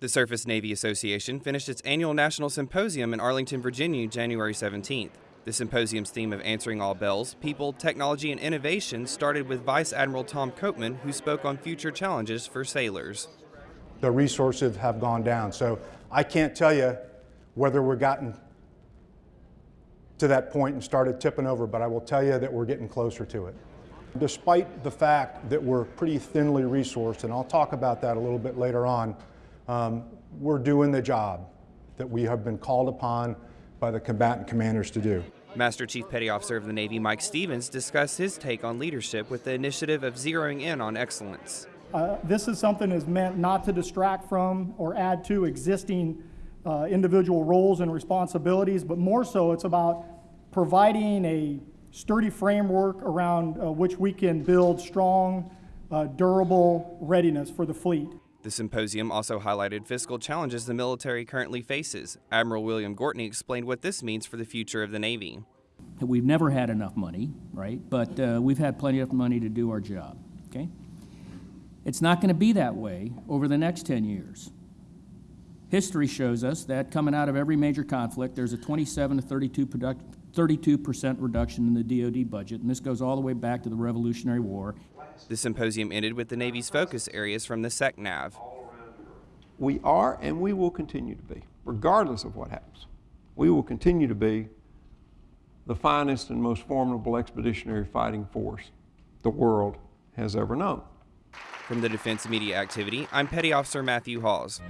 The Surface Navy Association finished its annual national symposium in Arlington, Virginia, January 17th. The symposium's theme of answering all bells, people, technology, and innovation started with Vice Admiral Tom Copeman, who spoke on future challenges for sailors. The resources have gone down, so I can't tell you whether we're gotten to that point and started tipping over, but I will tell you that we're getting closer to it. Despite the fact that we're pretty thinly resourced, and I'll talk about that a little bit later on, um, we're doing the job that we have been called upon by the combatant commanders to do. Master Chief Petty Officer of the Navy Mike Stevens discussed his take on leadership with the initiative of zeroing in on excellence. Uh, this is something that's meant not to distract from or add to existing uh, individual roles and responsibilities, but more so it's about providing a sturdy framework around uh, which we can build strong, uh, durable readiness for the fleet. The symposium also highlighted fiscal challenges the military currently faces. Admiral William Gortney explained what this means for the future of the Navy. We've never had enough money, right? But uh, we've had plenty of money to do our job, okay? It's not going to be that way over the next 10 years. History shows us that coming out of every major conflict, there's a 27 to 32 32% reduction in the DoD budget, and this goes all the way back to the Revolutionary War. The symposium ended with the Navy's focus areas from the SECNAV. We are and we will continue to be, regardless of what happens. We will continue to be the finest and most formidable expeditionary fighting force the world has ever known. From the Defense Media Activity, I'm Petty Officer Matthew Hawes.